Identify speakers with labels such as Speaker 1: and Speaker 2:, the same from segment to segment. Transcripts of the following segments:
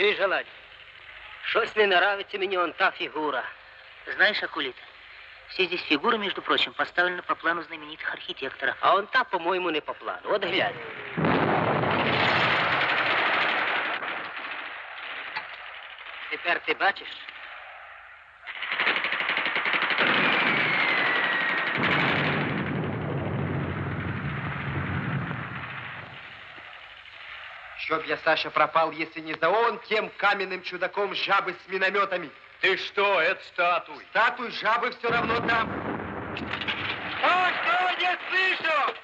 Speaker 1: чуєш, Галадь? Щось не нравится мені он та фигура.
Speaker 2: Знаешь, Акулита, все здесь фигуры, между прочим, поставлены по плану знаменитых архитекторов.
Speaker 1: А он та, по-моему, не по плану. От глянь. Тепер ти бачиш?
Speaker 3: Чтоб я, Саша, пропал, если не за он, тем каменным чудаком жабы с минометами.
Speaker 4: Ты что, это статуй?
Speaker 3: Статуй жабы все равно там.
Speaker 1: А что не слышу?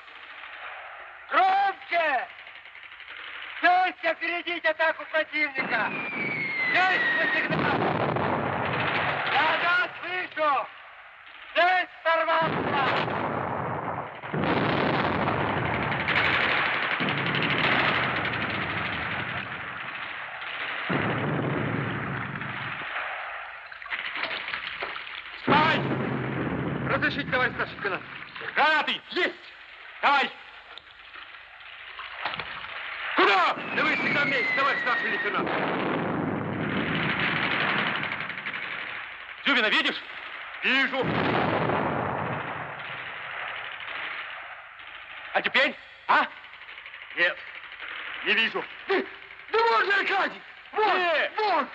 Speaker 1: Громче! Часть опередить атаку противника! Есть по сигналу! Да-да, слышу! Часть сорвался!
Speaker 3: Стой! Разрешите, товарищ старший лейтенант. Гранаты! Есть! Давай! Куда? Да вы всегда вместе, товарищ старший лейтенант. Зюбина видишь? Вижу. А теперь? А? Нет, не вижу. Да, да вот же, Аркадий! Вот, вот!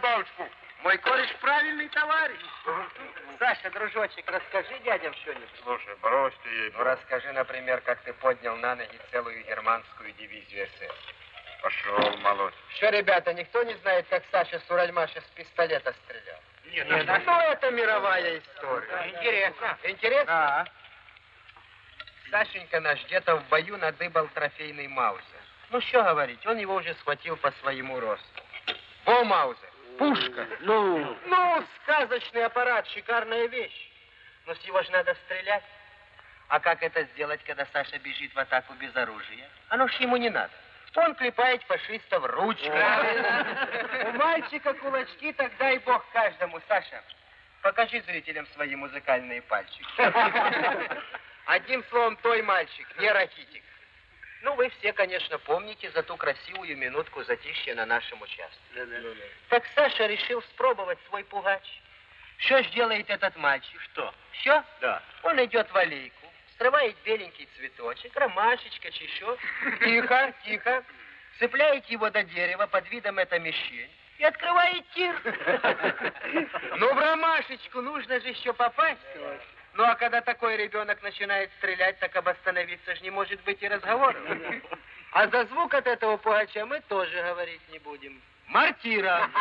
Speaker 4: Добавочку.
Speaker 1: Мой кореш правильный товарищ. Саша, дружочек, расскажи дядям что-нибудь.
Speaker 4: Слушай, брось ты ей.
Speaker 3: Ну, расскажи, например, как ты поднял на ноги целую германскую дивизию СС.
Speaker 4: Пошел, молодь.
Speaker 3: Что, ребята, никто не знает, как Саша Суральмаша с пистолета стрелял?
Speaker 4: Нет,
Speaker 3: ну это мировая история.
Speaker 1: Интересно.
Speaker 3: Интересно? Сашенька наш где-то в бою надыбал трофейный Маузер. Ну, что говорить, он его уже схватил по своему росту. Во Маузер, пушка.
Speaker 1: Ну,
Speaker 3: Ну, сказочный аппарат, шикарная вещь. Но с него же надо стрелять. А как это сделать, когда Саша бежит в атаку без оружия? Оно ж ему не надо. Он клепает фашистов ручкой. У мальчика кулачки, так дай бог каждому. Саша, покажи зрителям свои музыкальные пальчики. Одним словом, той мальчик, не ракитик. Ну, вы все, конечно, помните за ту красивую минутку затишья на нашем участке. Так Саша решил спробовать свой пугач. Что ж делает этот мальчик? Что? Все?
Speaker 4: Да.
Speaker 3: Он идет в аллейку, срывает беленький цветочек, ромашечка, чещо. Тихо, тихо. Цепляет его до дерева под видом это мещень и открывает тир. Ну, в ромашечку нужно же еще попасть. Ну, а когда такой ребенок начинает стрелять, так об остановиться же не может быть и разговора. А за звук от этого пугача мы тоже говорить не будем. Мартира.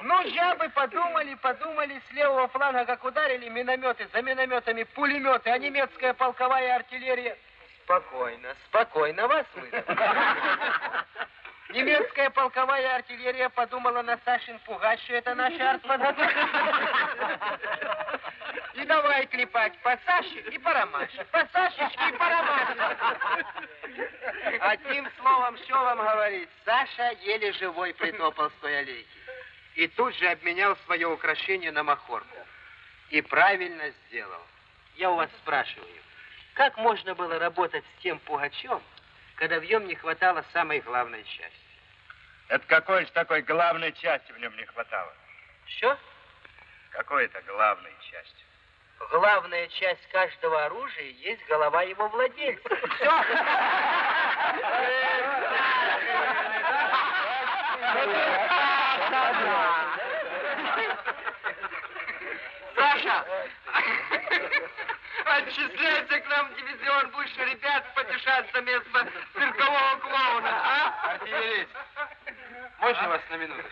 Speaker 3: Ну, жабы подумали, подумали, с левого фланга, как ударили минометы, за минометами пулеметы, а немецкая полковая артиллерия... Спокойно, спокойно, вас выдам. Немецкая полковая артиллерия подумала на Сашин пугач, что это наша артподготовка. И давай клепать по Саше и по Ромаше, по Сашечке и по Ромаше. Одним словом, что вам говорить, Саша еле живой притопал с той аллейки. И тут же обменял свое украшение на махорку. И правильно сделал. Я у вас спрашиваю, как можно было работать с тем пугачом, когда в нем не хватало самой главной части?
Speaker 4: Это какой же такой главной части в нем не хватало?
Speaker 3: Что?
Speaker 4: Какой-то главной части
Speaker 3: главная часть каждого оружия есть голова его владельца. Все. Саша, отчисляйте к нам в дивизион, будешь ребят потешаться вместо циркового клоуна, а?
Speaker 1: Артиллерист, можно вас на минуту?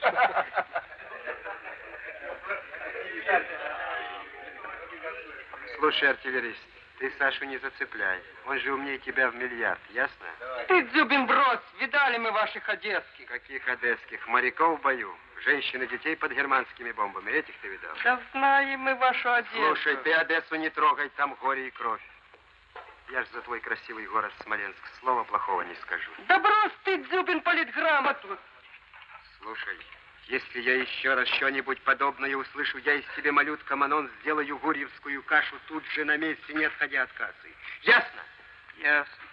Speaker 1: Слушай, артиллерист, ты Сашу не зацепляй. Он же умнее тебя в миллиард, ясно?
Speaker 3: Ты, Дзюбин, брось! Видали мы ваших одесских.
Speaker 1: Каких одесских? Моряков в бою. Женщин и детей под германскими бомбами. Этих ты видал?
Speaker 3: Да знаем мы вашу Одессу.
Speaker 1: Слушай, ты Одессу не трогай, там горе и кровь. Я ж за твой красивый город Смоленск слова плохого не скажу.
Speaker 3: Да брось ты, Дзюбин, политграмоту.
Speaker 1: Слушай, если я еще раз что-нибудь подобное услышу, я из тебе, малютка Манон, сделаю гурьевскую кашу тут же на месте, не отходя от кассы. Ясно?
Speaker 3: Ясно.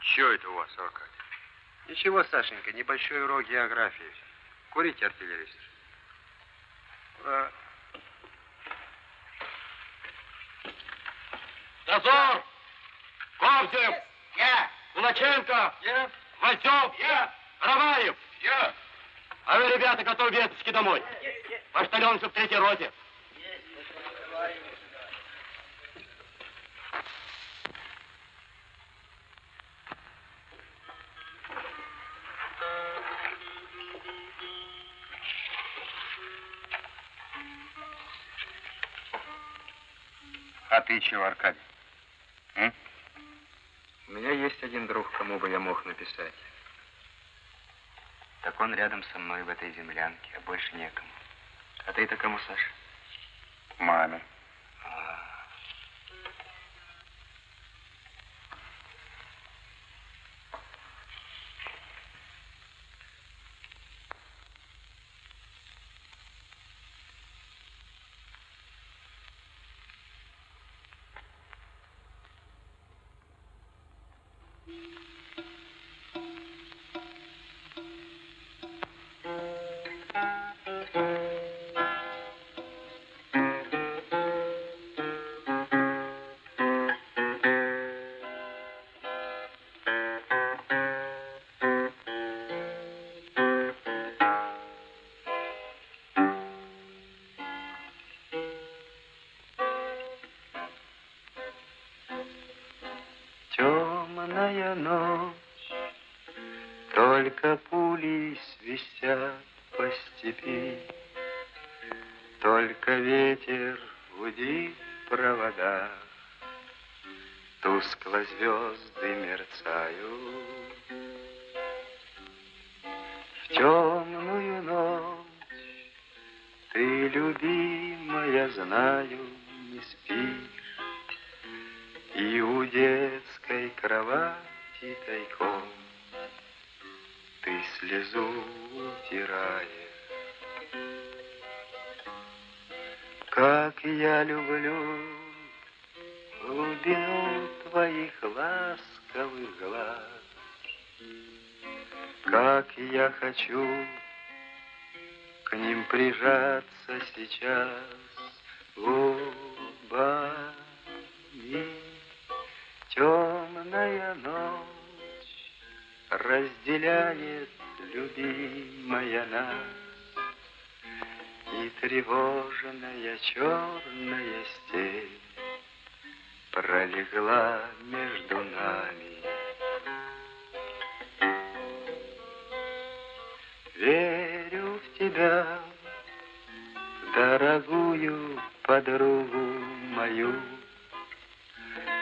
Speaker 5: Что это у вас, Аркадий?
Speaker 1: Ничего, Сашенька, небольшой урок географии. Курите, артиллерист.
Speaker 5: Дозор! Ковзев!
Speaker 3: Я!
Speaker 5: Кулаченко!
Speaker 3: Я!
Speaker 5: Вальцов!
Speaker 3: Я!
Speaker 5: Ромаев!
Speaker 3: Я!
Speaker 5: А вы, ребята, готовы весточки домой. Поштальон в третьей роте.
Speaker 1: А ты чего, Аркадий? М? У меня есть один друг, кому бы я мог написать. Так он рядом со мной в этой землянке, а больше некому. А ты-то кому, Саша?
Speaker 5: Маме.
Speaker 1: Темная ночь, только пули свистят по степи, Только ветер гудит в проводах, Тускло звезды мерцают. В темную ночь ты, любимая, знаю, не спишь, и у детской кровати тайком Ты слезу утираешь. Как я люблю глубину твоих ласковых глаз, Как я хочу к ним прижаться сейчас разделяет любимая нас, И тревожная черная степь пролегла между нами. Верю в тебя, дорогую подругу мою,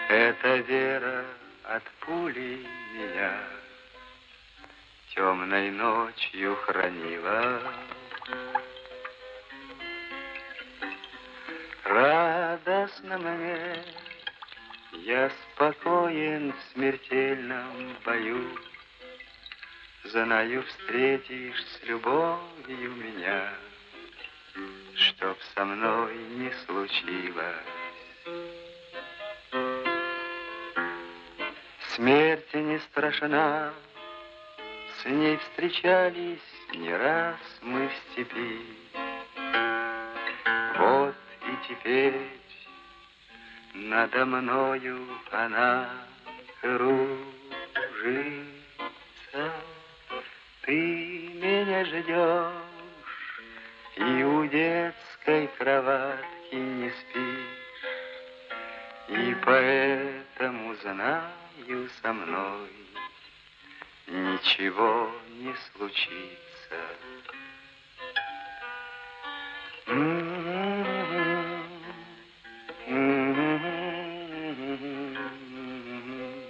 Speaker 1: эта вера от пули меня темной ночью хранила. Радостно мне, я спокоен в смертельном бою. Знаю, встретишь с любовью меня, Чтоб со мной не случилось. Смерти не страшна, с ней встречались не раз мы в степи. Вот и теперь надо мною она кружится. Ты меня ждешь, и у детской кроватки
Speaker 6: не спишь, И поэтому знаю со мной Ничего не случится.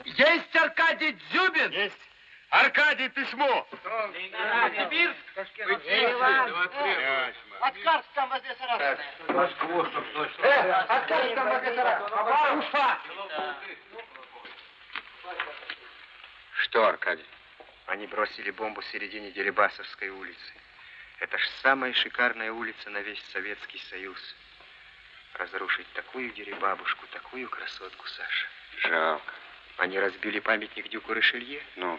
Speaker 3: Есть Аркадий Дзюбин?
Speaker 4: Есть. Аркадий, письмо.
Speaker 1: Откарск там возле Саратова.
Speaker 3: Э, Аркадий там возле Саратова. Уфа!
Speaker 6: Что, Аркадий? Они бросили бомбу в середине Дерибасовской улицы. Это ж самая шикарная улица на весь Советский Союз. Разрушить такую дерибабушку, такую красотку, Саша. Жалко. Они разбили памятник Дюку Ришелье. Ну,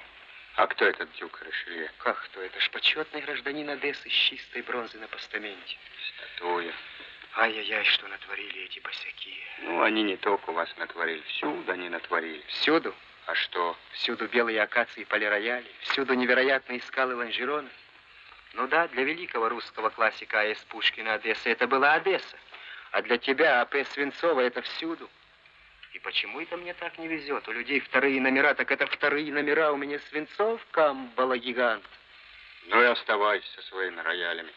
Speaker 6: а кто этот Дюк Ришелье? Как кто? Это ж почетный гражданин Одессы с чистой бронзы на постаменте. Статуя. Ай-яй-яй, что натворили эти босяки. Ну, они не только у вас натворили, всюду они натворили. Всюду? А что? Всюду белые акации и полирояли, всюду невероятные скалы Ланжерона. Ну да, для великого русского классика А.С. Пушкина Одесса это была Одесса. А для тебя А.П. Свинцова это всюду. И почему это мне так не везет? У людей вторые номера, так это вторые номера. У меня Свинцов, Камбала, гигант. Ну и оставайся со своими роялями.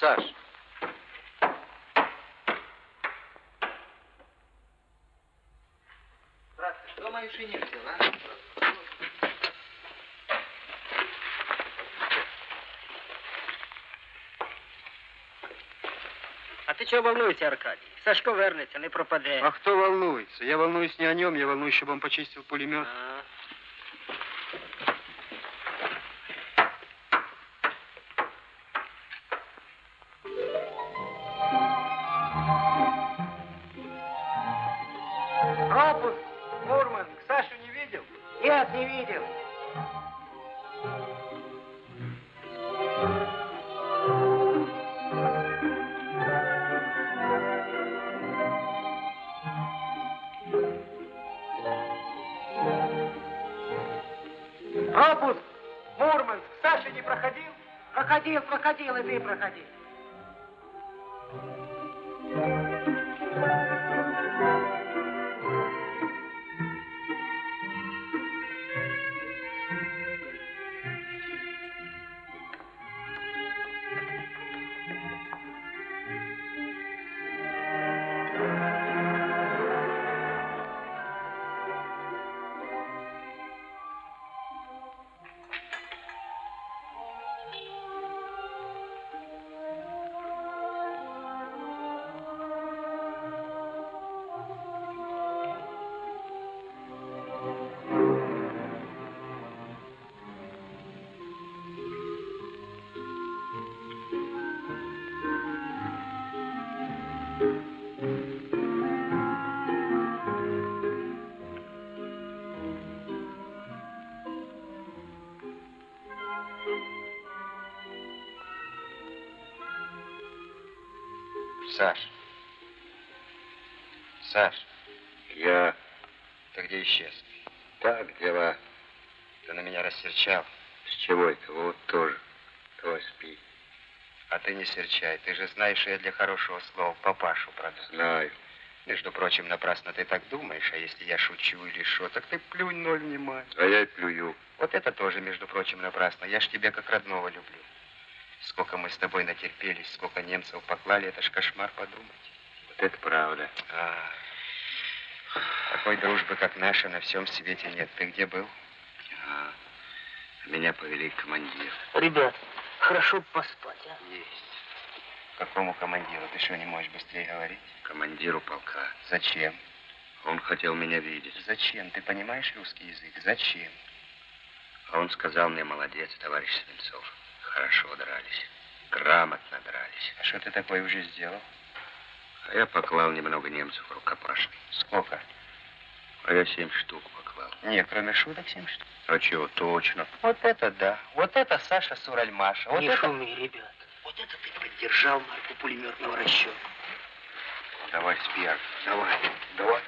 Speaker 6: Саш,
Speaker 1: Кто мою шинель взял, а?
Speaker 2: Ти чого волнуєшся, Аркадій? Сашко вернеться, не пропаде.
Speaker 6: а кто волнуется? Я волнуюсь не о нем, я волнуюсь, чтобы он почистил пулемет.
Speaker 2: А.
Speaker 1: Нет, не видел.
Speaker 3: Пропуск, Мурманск. Саша не проходил?
Speaker 1: Проходил, проходил, и ты проходи.
Speaker 6: Рассерчал. С чего это? Вот тоже. Твой спи. А ты не серчай. Ты же знаешь, что я для хорошего слова папашу продам. Знаю. Между прочим, напрасно ты так думаешь, а если я шучу или что, так ты плюнь ноль внимания. А я и плюю. Вот это тоже, между прочим, напрасно. Я ж тебя как родного люблю. Сколько мы с тобой натерпелись, сколько немцев поклали, это ж кошмар подумать. Вот это правда. А, такой дружбы, как наша, на всем свете нет. Ты где был? Меня повели к командиру.
Speaker 2: Ребят, хорошо поспать, а?
Speaker 6: Есть. Какому командиру? Ты что, не можешь быстрее говорить? Командиру полка. Зачем? Он хотел меня видеть. Зачем? Ты понимаешь русский язык? Зачем? А он сказал мне, молодец, товарищ Свинцов. Хорошо дрались. Грамотно дрались. А что ты такое уже сделал? А я поклал немного немцев рукопашной. Сколько? А я семь штук поклал. Не, кроме шуток семь штук. А чего, точно. Вот это да. Вот это Саша Суральмаша. Вот
Speaker 2: не
Speaker 6: это...
Speaker 2: шуми, ребят. Вот это ты поддержал марку пулеметного расчета.
Speaker 6: Давай, Спиар, давай, давай.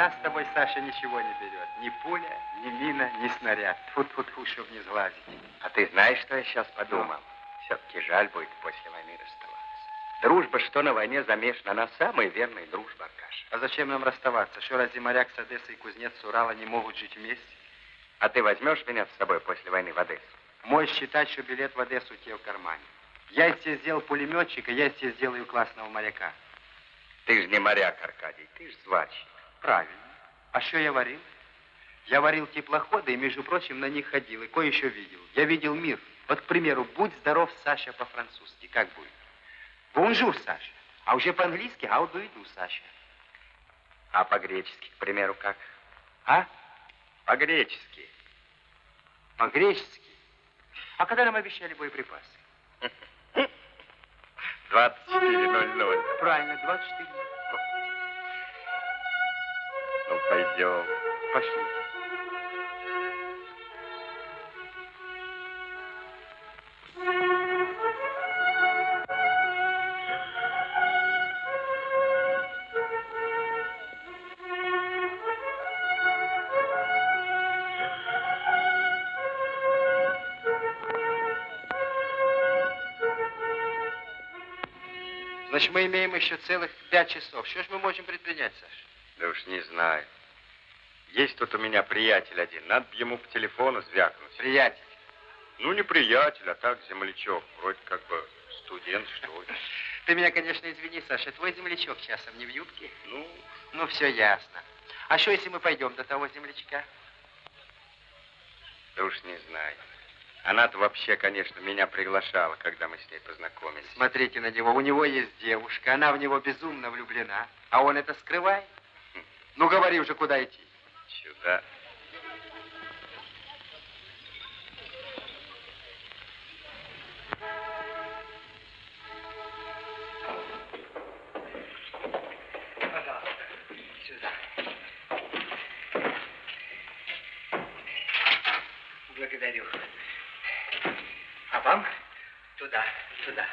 Speaker 6: нас с тобой, Саша, ничего не берет. Ни пуля, ни мина, ни снаряд. Тьфу-тьфу-тьфу, чтоб не сглазить.
Speaker 4: А ты знаешь, что я сейчас подумал? Все-таки жаль будет после войны расставаться. Дружба, что на войне замешана, она самая верная дружба, Аркаша.
Speaker 6: А зачем нам расставаться? Что, разве моряк с Одессы и кузнец с Урала не могут жить вместе?
Speaker 4: А ты возьмешь меня с собой после войны в Одессу?
Speaker 6: Можешь считать, что билет в Одессу у тебя в кармане. Я из тебя сделал пулеметчика, я из тебя сделаю классного моряка.
Speaker 4: Ты же не моряк, Аркадий, ты же сварщик.
Speaker 6: Правильно. А что я варил? Я варил теплоходы и, между прочим, на них ходил. И кое-чё видел. Я видел мир. Вот, к примеру, «Будь здоров, Саша» по-французски. Как будет? «Bonjour, Саша». А уже по-английски «How do you do, Саша».
Speaker 4: А по-гречески, к примеру, как?
Speaker 6: А?
Speaker 4: По-гречески.
Speaker 6: По-гречески. А когда нам обещали боеприпасы?
Speaker 4: 24.00.
Speaker 6: Правильно, 24.
Speaker 4: Ну, пойдем.
Speaker 6: Пошли. Значит, мы имеем еще целых пять часов. Что ж мы можем предпринять, Саша?
Speaker 4: Да уж не знаю. Есть тут у меня приятель один. Надо б ему по телефону звякнуть.
Speaker 6: Приятель.
Speaker 4: Ну, не приятель, а так землячок. Вроде как бы студент, что ли.
Speaker 6: Ты меня, конечно, извини, Саша. Твой землячок часом не в юбке?
Speaker 4: Ну,
Speaker 6: Ну, все ясно. А что, если мы пойдем до того землячка?
Speaker 4: да уж не знаю. Она-то вообще, конечно, меня приглашала, когда мы с ней познакомились.
Speaker 6: Смотрите на него. У него есть девушка. Она в него безумно влюблена. А он это скрывает. Ну, говори уже, куда идти.
Speaker 4: Сюда.
Speaker 7: Благодарю. А вам туда, туда.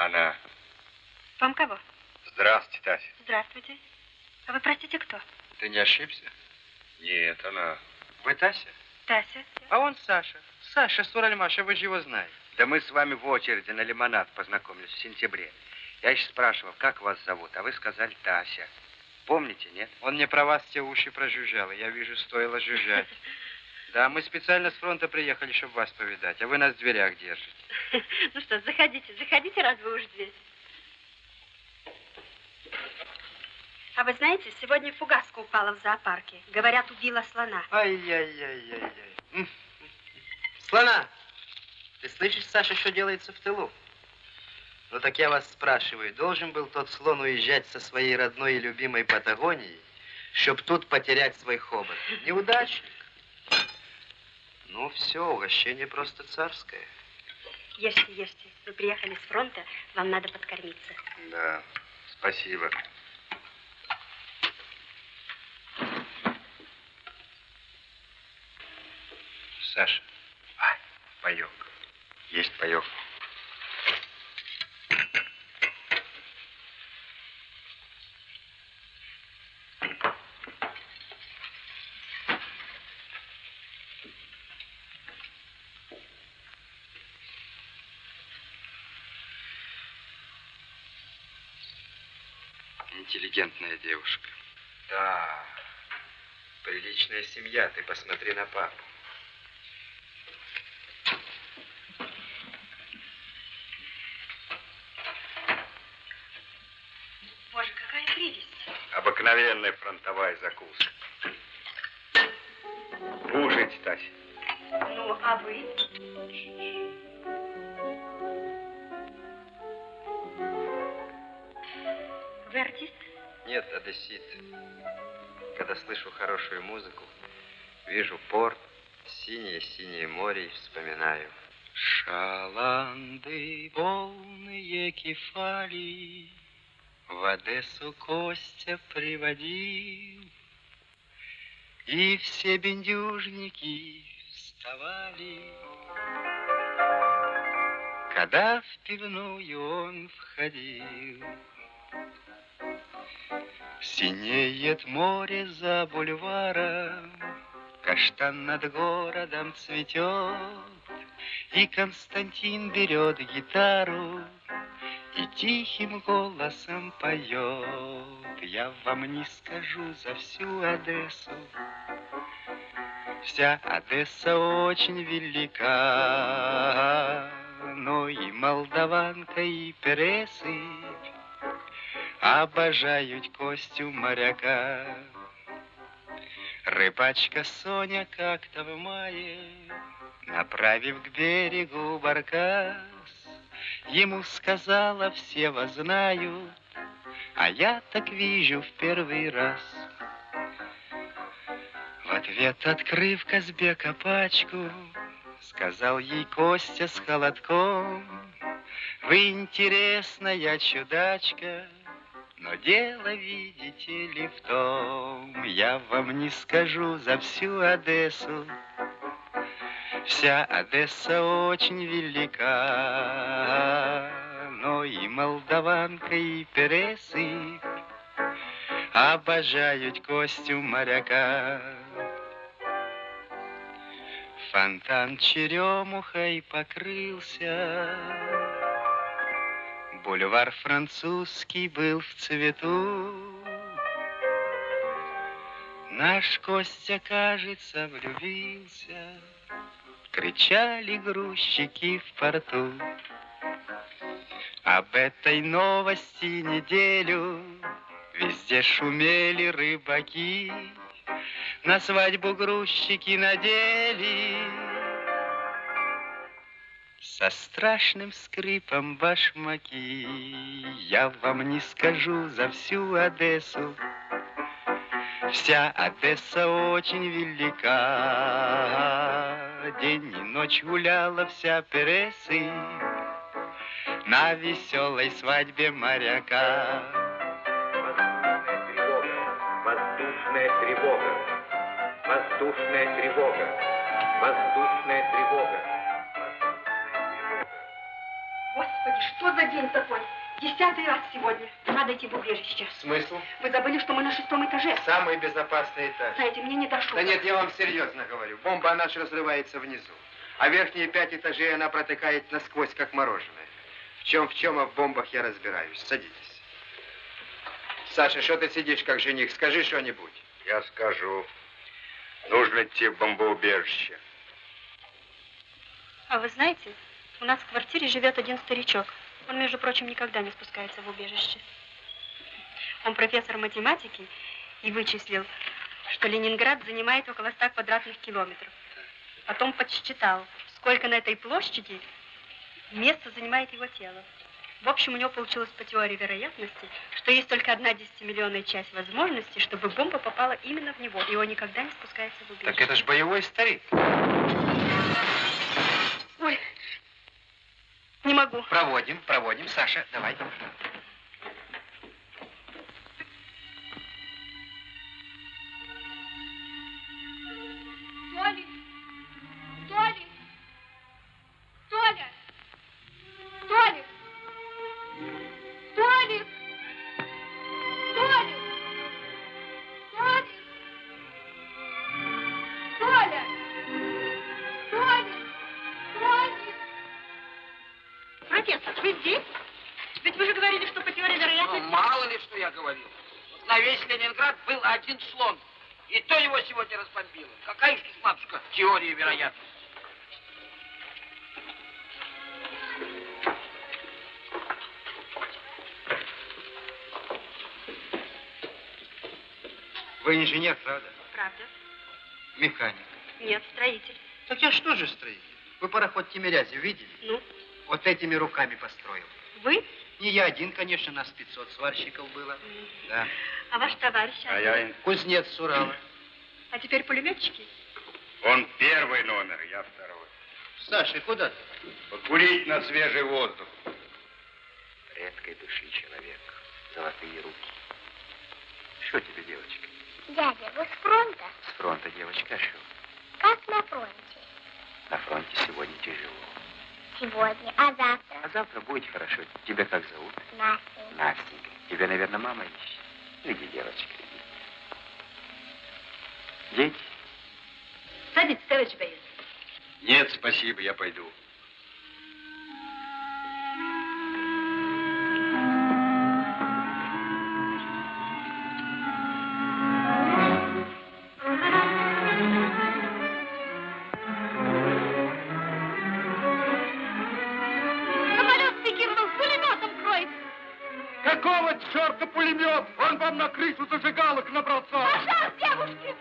Speaker 4: Она.
Speaker 8: Вам кого?
Speaker 4: Здравствуйте, Тася.
Speaker 8: Здравствуйте. А вы, простите, кто?
Speaker 6: Ты не ошибся?
Speaker 4: Нет, она.
Speaker 6: Вы Тася?
Speaker 8: Тася.
Speaker 6: А он Саша. Саша Суральмаша, вы же его знаете.
Speaker 4: Да мы с вами в очереди на лимонад познакомились в сентябре. Я еще спрашивал, как вас зовут, а вы сказали Тася. Помните, нет?
Speaker 6: Он мне про вас те уши прожужжал, я вижу, стоило жужжать. Да, мы специально с фронта приехали, чтобы вас повидать, а вы нас в дверях держите.
Speaker 8: Ну что, заходите, заходите, раз вы уж здесь. А вы знаете, сегодня фугаска упала в зоопарке. Говорят, убила слона.
Speaker 6: Ай-яй-яй-яй-яй. Слона! Ты слышишь, Саша, что делается в тылу? Ну так я вас спрашиваю, должен был тот слон уезжать со своей родной и любимой Патагонией, чтоб тут потерять свой хобот? Неудачник. Ну все, угощение просто царское.
Speaker 8: Ешьте, ешьте. Вы приехали с фронта, вам надо подкормиться.
Speaker 4: Да, спасибо.
Speaker 6: Саша,
Speaker 4: Ай, паек. Есть паек. Интеллигентная девушка.
Speaker 6: Да, приличная семья, ты посмотри на папу.
Speaker 4: Фронтовая закуска. Кушайте, Тася.
Speaker 8: Ну, а вы? Вы артист?
Speaker 1: Нет, одессит. Когда слышу хорошую музыку, вижу порт, синее-синее море и вспоминаю. Шаланды, полные кефали, В Одессу Костя приводил, И все бендюжники вставали. Когда в пивную он входил, Синеет море за бульваром, Каштан над городом цветет, И Константин берет гитару И тихим голосом поет. Я вам не скажу за всю Одессу, Вся Одесса очень велика, Но и молдаванка, и пересыпь Обожают Костю моряка. Рыбачка Соня как-то в мае, Направив к берегу баркас, Ему сказала, все вас знают, А я так вижу в первый раз. В ответ, открыв Казбека пачку, Сказал ей Костя с холодком, Вы интересная чудачка, но дело, видите ли, в том, я вам не скажу за всю Одессу. Вся Одесса очень велика, но и молдаванка, и пересыпь обожают Костю моряка. Фонтан черемухой покрылся, Бульвар французский был в цвету. Наш Костя, кажется, влюбился, Кричали грузчики в порту. Об этой новости неделю Везде шумели рыбаки, На свадьбу грузчики надели. Со страшным скрипом башмаки. Я вам не скажу за всю Одессу. Вся Одесса очень велика День и ночь гуляла вся пересы На веселой свадьбе моряка
Speaker 6: Воздушная тревога. Воздушная тревога. Воздушная тревога.
Speaker 8: Господи, что за день такой? Десятый раз сегодня. Надо идти в убежище.
Speaker 1: Смысл?
Speaker 8: Вы забыли, что мы на шестом этаже.
Speaker 1: Самый безопасный этаж.
Speaker 8: Знаете, мне не до шуток.
Speaker 1: Да нет, я вам серьезно говорю. Бомба наша разрывается внизу. А верхние пять этажей она протыкает насквозь, как мороженое. В чем, в чем, а в бомбах я разбираюсь. Садитесь. Саша, что ты сидишь, как жених? Скажи что-нибудь.
Speaker 6: Я скажу. Нужно идти в бомбоубежище.
Speaker 8: А вы знаете, у нас в квартире живет один старичок. Он, между прочим, никогда не спускается в убежище. Он профессор математики и вычислил, что Ленинград занимает около 100 квадратных километров. Потом подсчитал, сколько на этой площади места занимает его тело. В общем, у него получилось по теории вероятности, что есть только одна десятимиллионная часть возможности, чтобы бомба попала именно в него, и он никогда не спускается в убежище.
Speaker 1: Так это ж боевой старик.
Speaker 8: Ой, не могу.
Speaker 1: Проводим, проводим. Саша, давай.
Speaker 3: Разбомбило. Какая ж тут, матушка, теория вероятности?
Speaker 1: Вы инженер, правда?
Speaker 8: Правда?
Speaker 1: Механик.
Speaker 8: Нет, строитель.
Speaker 1: Так я что же строитель? Вы пароход Тимирязев видели?
Speaker 8: Ну,
Speaker 1: Вот этими руками построил.
Speaker 8: вы?
Speaker 9: Не я один, конечно, нас 500 сварщиков было. Да.
Speaker 8: А ваш товарищ?
Speaker 10: А я им-
Speaker 9: Кузнец с Урала.
Speaker 8: А теперь пулеметчики?
Speaker 10: Он первый номер, я второй.
Speaker 9: Саша, куда ты?
Speaker 10: Покурить на свежий воздух.
Speaker 4: Редкой души человек, золотые руки. Что тебе, девочка?
Speaker 11: Дядя, вы с фронта?
Speaker 4: С фронта, девочка, а что?
Speaker 11: Как на фронте?
Speaker 4: На фронте сегодня тяжело.
Speaker 11: Сегодня, а завтра?
Speaker 4: А завтра будет хорошо. Тебя как зовут?
Speaker 11: Настя.
Speaker 4: Настенька. Тебя, наверное, мама ищет. Иди, девочка. Дети?
Speaker 8: Садитесь, товарищ боец.
Speaker 10: Нет, спасибо, я пойду.
Speaker 12: Самолет Пекинов с пулеметом кроется.
Speaker 10: Какого черта пулемет? Он вам на крышу зажигалок набросал.
Speaker 12: Пожар, девушки,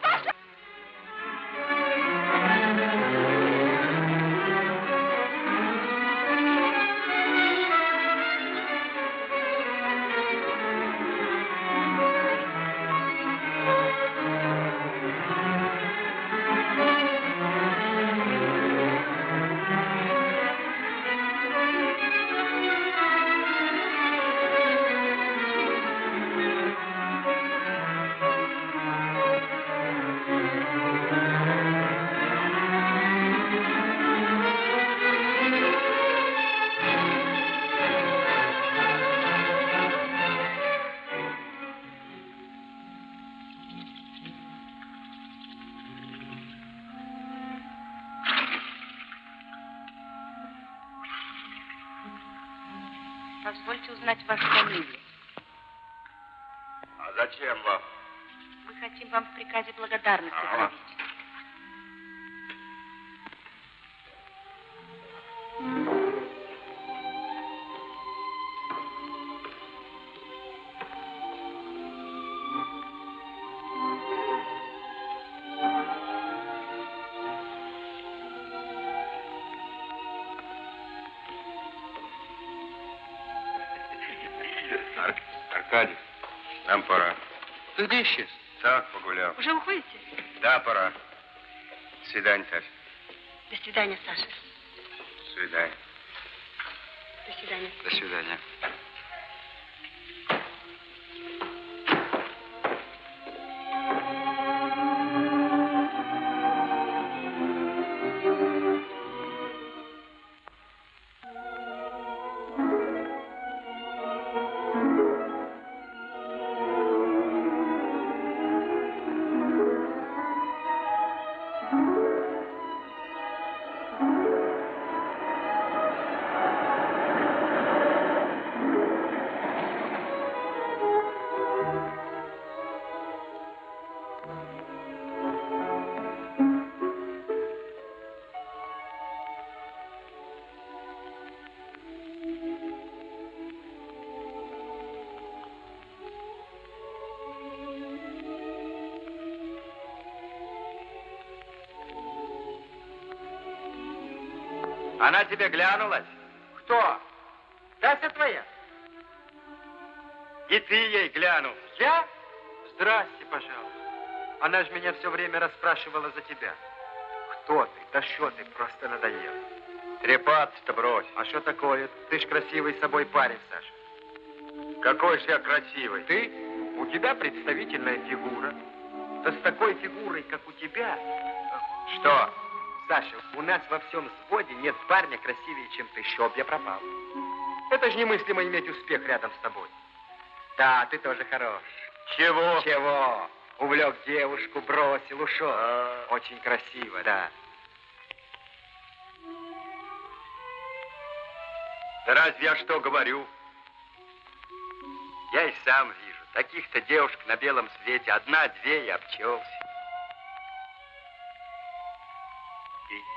Speaker 13: узнать вашу
Speaker 9: Где исчез?
Speaker 10: Так, погулял.
Speaker 8: Уже уходите?
Speaker 10: Да, пора. До свидания, Тася.
Speaker 8: До свидания, Саша.
Speaker 10: До свидания.
Speaker 8: До свидания.
Speaker 4: До свидания.
Speaker 6: Она тебе глянулась? Кто? Тася твоя?
Speaker 4: И ты ей глянул.
Speaker 6: Я? Здрасте, пожалуйста. Она же меня все время расспрашивала за тебя. Кто ты? Да что ты? Просто надоел.
Speaker 4: Трепаться-то брось.
Speaker 6: А что такое? Ты ж красивый собой парень, Саша.
Speaker 4: Какой же я красивый.
Speaker 6: Ты? У тебя представительная фигура. Да с такой фигурой, как у тебя...
Speaker 4: Что?
Speaker 6: Саша, у нас во всем взводе нет парня красивее, чем ты. Чтоб я пропал. Это же немыслимо иметь успех рядом с тобой. Да, ты тоже хорош.
Speaker 4: Чего?
Speaker 6: Чего? Увлек девушку, бросил, ушел.
Speaker 4: А.
Speaker 6: Очень красиво, да.
Speaker 4: Да разве я что говорю? Я и сам вижу. Таких-то девушек на белом свете одна-две и обчелся.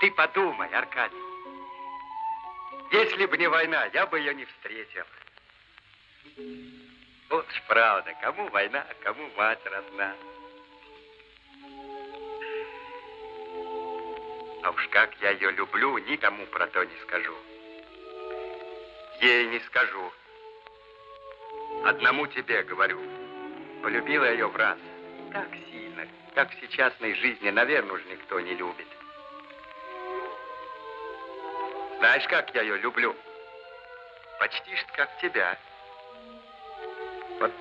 Speaker 4: Ты подумай, Аркадий. Если бы не война, я бы ее не встретил. Вот ж правда, кому война, а кому мать родна. А уж как я ее люблю, никому про то не скажу. Ей не скажу.
Speaker 1: Одному тебе говорю. Полюбила ее в раз. Так сильно, как в сейчасной жизни, наверное, уж никто не любит. Знаешь, как я ее люблю? Почти что как тебя. Вот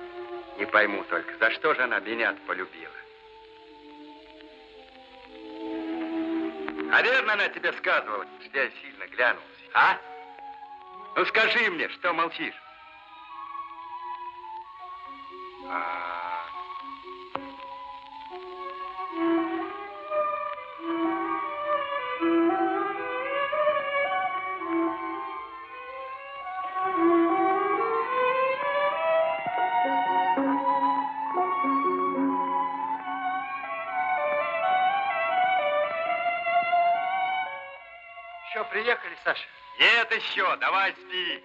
Speaker 1: не пойму только, за что же она меня полюбила? А верно она тебе сказывала, что я сильно глянулся, а? Ну скажи мне, что молчишь? А... еще, давай спи.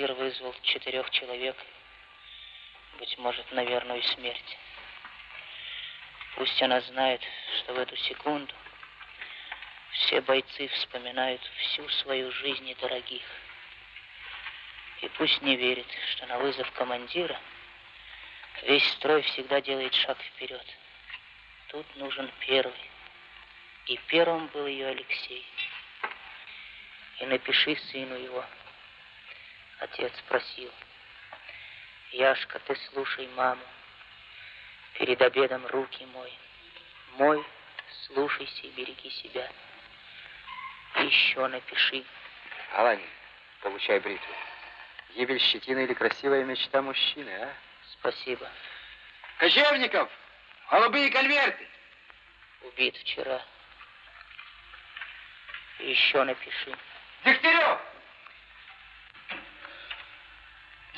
Speaker 14: Командир вызвал четырех человек, быть может, на верную смерть. Пусть она знает, что в эту секунду все бойцы вспоминают всю свою жизнь и дорогих. И пусть не верит, что на вызов командира весь строй всегда делает шаг вперед. Тут нужен первый. И первым был ее Алексей. И напиши сыну его. Отец просил. Яшка, ты слушай маму. Перед обедом руки мой. Мой, слушайся и береги себя. Еще напиши.
Speaker 1: Алани, получай бритву. Гибель щетины или красивая мечта мужчины, а?
Speaker 14: Спасибо.
Speaker 6: Кожевников! Голубые конверты!
Speaker 14: Убит вчера. Еще напиши.
Speaker 6: Дегтярев!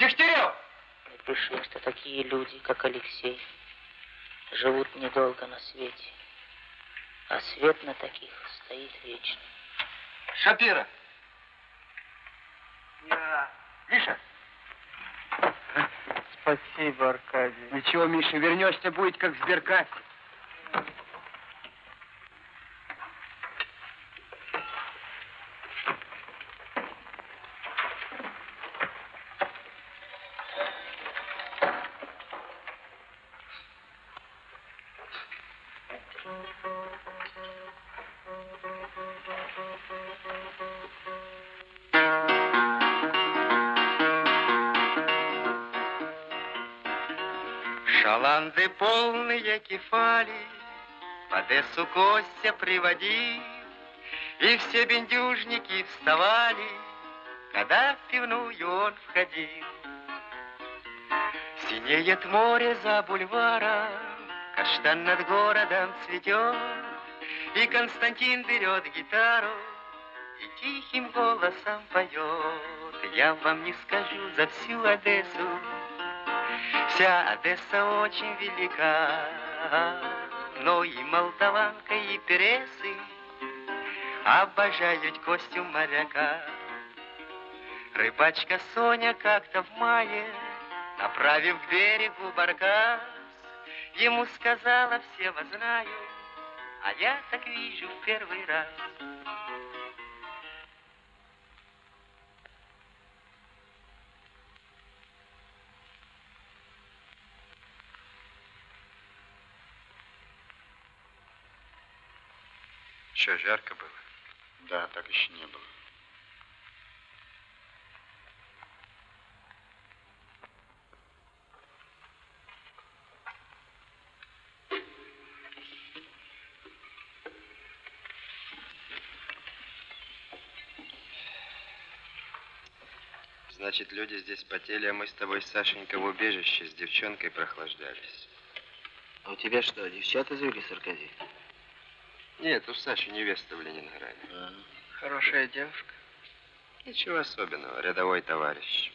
Speaker 6: Дегтярев!
Speaker 14: Напиши, что такие люди, как Алексей, живут недолго на свете. А свет на таких стоит вечно.
Speaker 6: Шапира! Миша!
Speaker 15: Спасибо, Аркадий.
Speaker 6: Ничего, Миша, вернешься, будет как в сберкассе.
Speaker 1: Кефали, в Одессу Костя приводил, И все бендюжники вставали, когда в пивную он входил. Синеет море за бульваром, каштан над городом цветет, И Константин берет гитару и тихим голосом поет. Я вам не скажу за всю Одессу, Вся Одесса очень велика, но и молдаванка, и пересы обожают Костю моряка. Рыбачка Соня как-то в мае, направив к берегу баркас, ему сказала, все вас знаю, а я так вижу в первый раз.
Speaker 4: что, жарко было? Да, так еще не было.
Speaker 16: Значит, люди здесь потели, а мы с тобой, Сашенька, в убежище с девчонкой прохлаждались.
Speaker 5: А у тебя что, девчата завели, Аркадий?
Speaker 16: Нет, у Саши невеста в Ленинграде.
Speaker 5: Хорошая девушка.
Speaker 16: Ничего особенного, рядовой товарищ.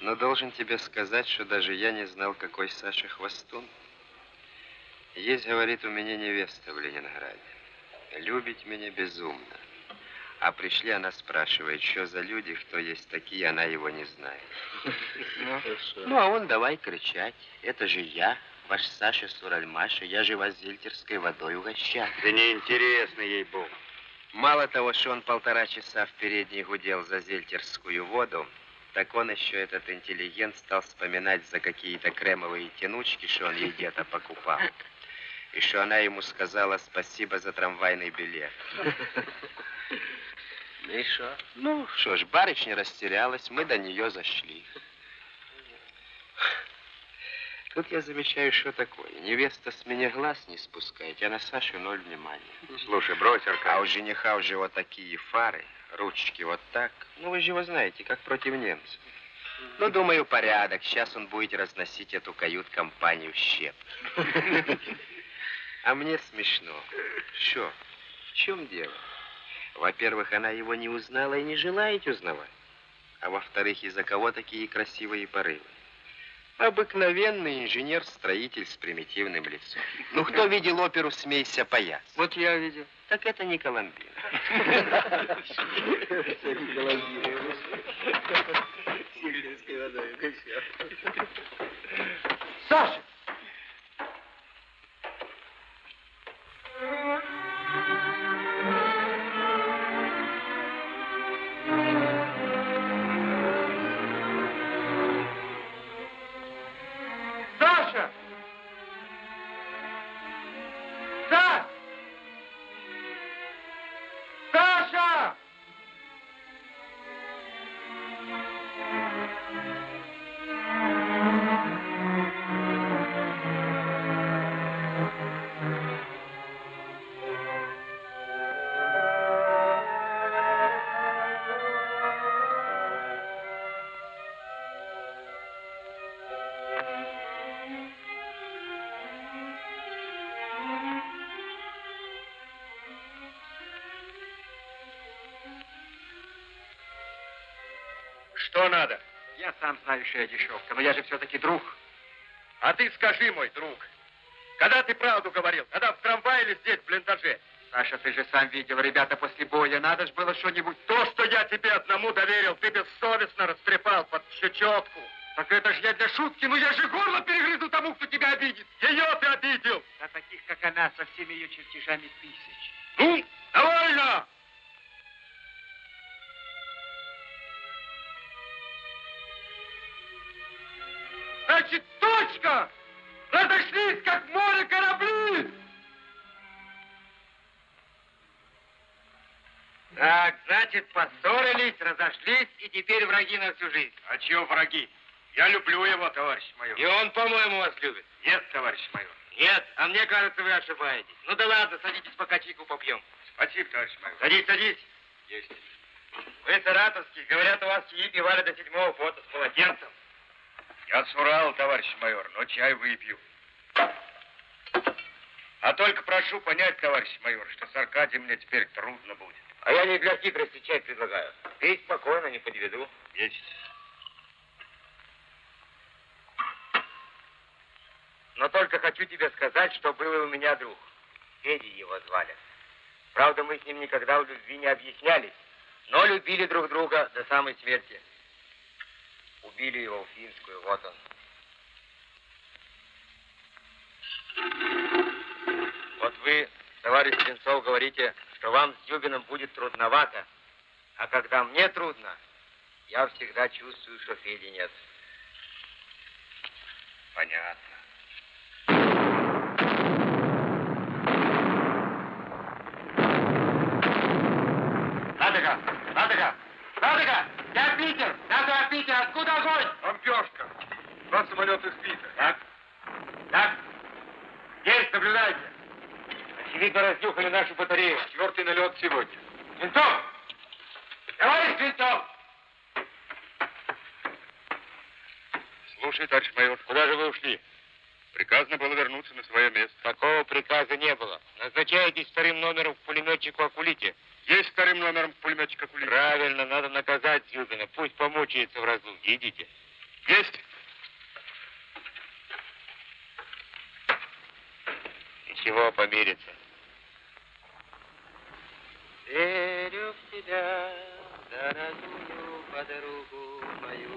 Speaker 16: Но должен тебе сказать, что даже я не знал, какой Саша хвостун. Есть, говорит, у меня невеста в Ленинграде. Любит меня безумно. А пришли, она спрашивает, что за люди, кто есть такие, она его не знает. Ну, а он давай кричать. Это же я, ваш Саша Суральмаша, я же вас зельтерской водой угощаю.
Speaker 4: Да неинтересно ей бог.
Speaker 16: Мало того, что он полтора часа в передней гудел за зельтерскую воду, так он еще, этот интеллигент, стал вспоминать за какие-то кремовые тянучки, что он ей где-то покупал. И что она ему сказала спасибо за трамвайный билет.
Speaker 5: И что?
Speaker 16: Ну, что ж, барышня растерялась, мы до нее зашли. Тут я замечаю, что такое. Невеста с меня глаз не спускает, а на Сашу ноль внимания.
Speaker 4: Слушай, брось,
Speaker 16: А у
Speaker 4: Аркадий.
Speaker 16: жениха уже вот такие фары, ручки вот так. Ну, вы же его знаете, как против немцев. Ну, думаю, порядок. Сейчас он будет разносить эту кают-компанию в щеп. А мне смешно. Что? В чем дело? Во-первых, она его не узнала и не желает узнавать. А во-вторых, из-за кого такие красивые порывы? Обыкновенный инженер-строитель с примитивным лицом. Ну, кто видел оперу «Смейся, паяц»?
Speaker 5: Вот я видел.
Speaker 16: Так это не Коломбина.
Speaker 5: Саша! Саша!
Speaker 4: Что надо?
Speaker 17: Я сам знаю, что я дешевка, но я же все-таки друг.
Speaker 4: А ты скажи, мой друг, когда ты правду говорил? Когда в трамвае или здесь, в блиндаже?
Speaker 17: Саша, ты же сам видел, ребята, после боя, надо же было что-нибудь...
Speaker 4: То, что я тебе одному доверил, ты бессовестно растрепал под щечетку.
Speaker 17: Так это же я для шутки, ну я же горло перегрызу тому, кто тебя обидит.
Speaker 4: Ее ты обидел.
Speaker 17: А таких, как она, со всеми ее чертежами тысяч.
Speaker 4: Ну, довольно!
Speaker 17: Значит, поссорились, разошлись, и теперь враги на всю жизнь.
Speaker 4: А чего враги? Я люблю его, товарищ майор.
Speaker 17: И он, по-моему, вас любит.
Speaker 4: Нет, товарищ майор.
Speaker 17: Нет, а мне кажется, вы ошибаетесь. Ну да ладно, садитесь, пока чайку попьем.
Speaker 4: Спасибо, товарищ майор.
Speaker 17: Садись, садись.
Speaker 4: Есть.
Speaker 17: Вы саратовский, говорят, у вас чаи пивали до седьмого фото с полотенцем.
Speaker 4: Я с Урала, товарищ майор, но чай выпью. А только прошу понять, товарищ майор, что с Аркадием мне теперь трудно будет.
Speaker 17: А я не для хитрости чай предлагаю. Пей спокойно, не подведу.
Speaker 4: Есть.
Speaker 17: Но только хочу тебе сказать, что был и у меня друг. Федя его звали. Правда, мы с ним никогда в любви не объяснялись, но любили друг друга до самой смерти. Убили его в финскую, вот он. Вот вы, товарищ Свинцов, говорите, что вам с Зюбиным будет трудновато. А когда мне трудно, я всегда чувствую, что Феди нет.
Speaker 4: Понятно.
Speaker 17: Ладога! Ладога! Ладога! Я Питер! Надо Питер! Откуда огонь?
Speaker 4: Бомбежка. Два самолета сбиты.
Speaker 17: Так. Так. Есть, наблюдайте. Очевидно, разнюхали нашу батарею.
Speaker 4: Четвертый налет сегодня.
Speaker 17: Винтов!
Speaker 4: Товарищ Винтов! Слушай, товарищ майор, куда же вы ушли? Приказано было вернуться на свое место.
Speaker 17: Такого приказа не было. Назначаетесь вторым номером в пулеметчику Акулите.
Speaker 4: Есть вторым номером пулеметчика Кулик.
Speaker 17: Правильно, надо наказать Зюгина. Пусть помучается в разлуке. Идите.
Speaker 4: Есть.
Speaker 17: Ничего, помирится.
Speaker 1: Верю в тебя, дорогую подругу мою.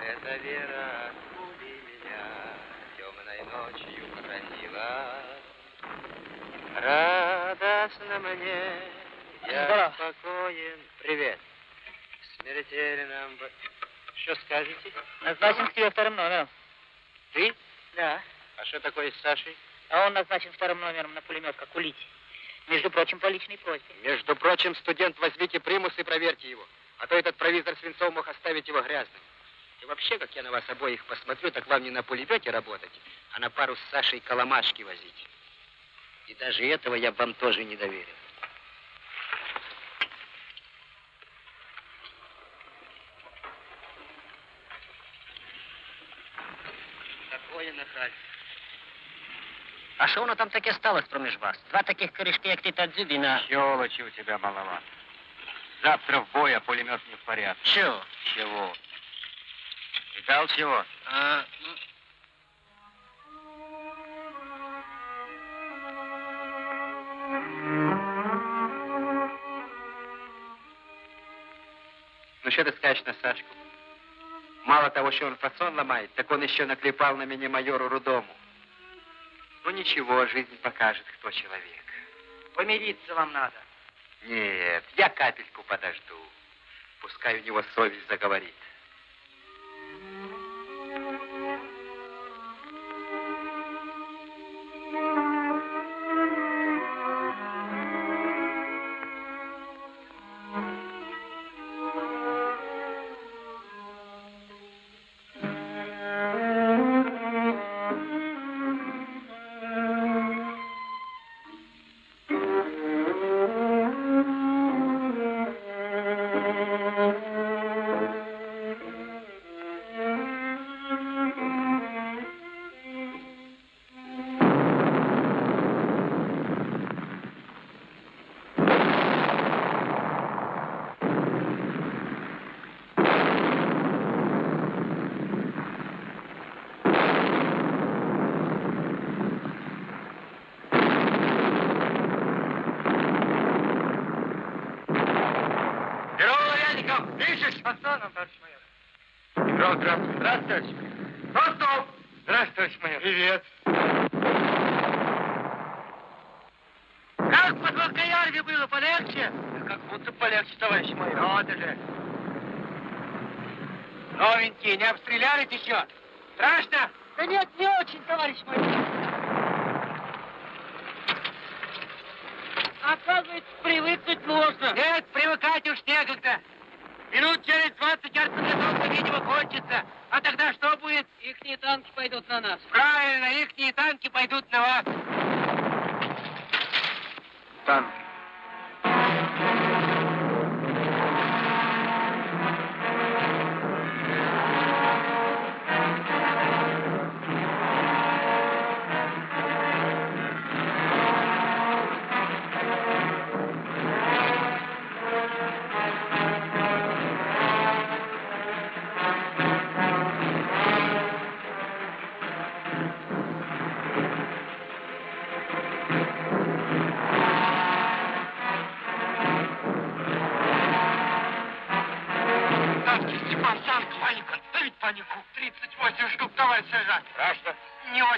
Speaker 1: Эта вера от пули меня темной ночью хранила. Радостно мне, я
Speaker 2: Здорово.
Speaker 1: спокоен. Привет. В смертельном... Что скажете?
Speaker 2: Назначен к тебе вторым номером.
Speaker 1: Ты?
Speaker 2: Да.
Speaker 1: А что такое с Сашей?
Speaker 2: А он назначен вторым номером на пулемет, как улить. Между прочим, по личной просьбе.
Speaker 6: Между прочим, студент, возьмите примус и проверьте его. А то этот провизор Свинцов мог оставить его грязным. И вообще, как я на вас обоих посмотрю, так вам не на пулемете работать, а на пару с Сашей коломашки возить. И даже этого я бы вам тоже не доверил.
Speaker 1: Такое нахальство.
Speaker 6: А що воно там таке сталося проміж вас? Два таких корешки, як ти та дзюбіна.
Speaker 17: Щелочи у тебя маловато. Завтра в бой, а пулемет не в порядке.
Speaker 6: Чого?
Speaker 17: Чего? Видал чего?
Speaker 6: А, ну...
Speaker 1: Ну что ты скажешь на Сашку? Мало того, что он фасон ломает, так он еще наклепал на меня майору Рудому. Ну ничего, жизнь покажет, кто человек.
Speaker 2: Помириться вам надо.
Speaker 1: Нет, я капельку подожду. Пускай у него совесть заговорит.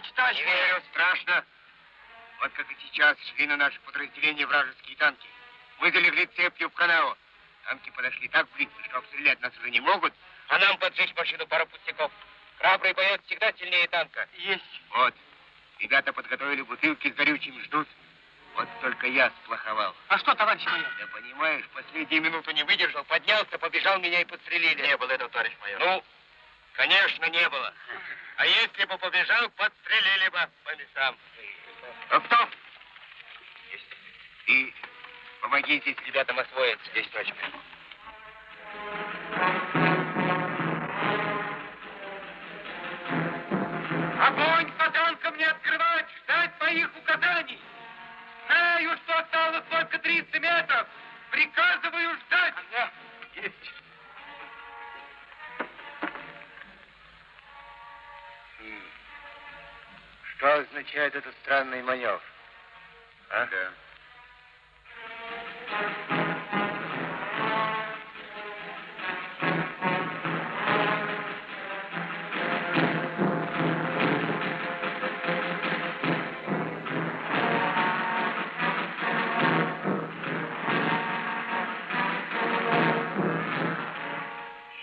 Speaker 6: Очень, товарищ Не
Speaker 17: верю, страшно. Вот как и сейчас шли на наше подразделение вражеские танки. Мы залегли цепью в канаву. Танки подошли так близко, что обстрелять нас уже не могут, а нам поджечь машину пару пустяков. Храбрый боец всегда сильнее танка.
Speaker 6: Есть.
Speaker 17: Вот. Ребята подготовили бутылки с горючим, ждут. Вот только я сплоховал.
Speaker 6: А что, товарищ майор?
Speaker 17: Да понимаешь, последнюю минуту не выдержал, поднялся, побежал, меня и подстрелили. Не было этого, товарищ майор. Ну, конечно, не было. А если бы побежал, подстрелили бы по мясам. А кто? Ты Помогите ребятам освоиться.
Speaker 18: Есть точка.
Speaker 5: Огонь по танкам не открывать, ждать моих указаний. Знаю, что осталось только 300 метров. Приказываю ждать.
Speaker 18: Есть. Что означает этот странный маневр? А?
Speaker 19: Да.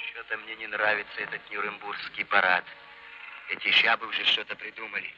Speaker 6: Что-то мне не нравится этот Нюрнбургский парад. Эти жабы уже что-то придумали.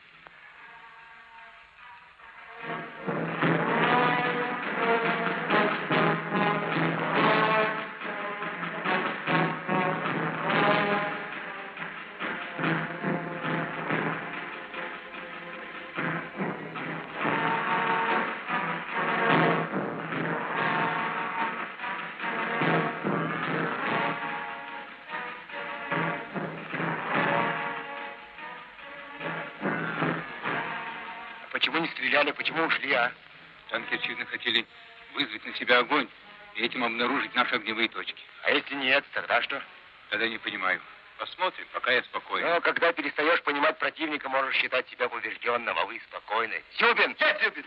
Speaker 19: Танки, очевидно, хотели вызвать на себя огонь и этим обнаружить наши огневые точки.
Speaker 17: А если нет, тогда что?
Speaker 19: Тогда не понимаю. Посмотрим, пока я спокоен.
Speaker 17: Ну, когда перестаешь понимать противника, можешь считать себя побежденным, а вы спокойны. Зюбин! Я Зюбин!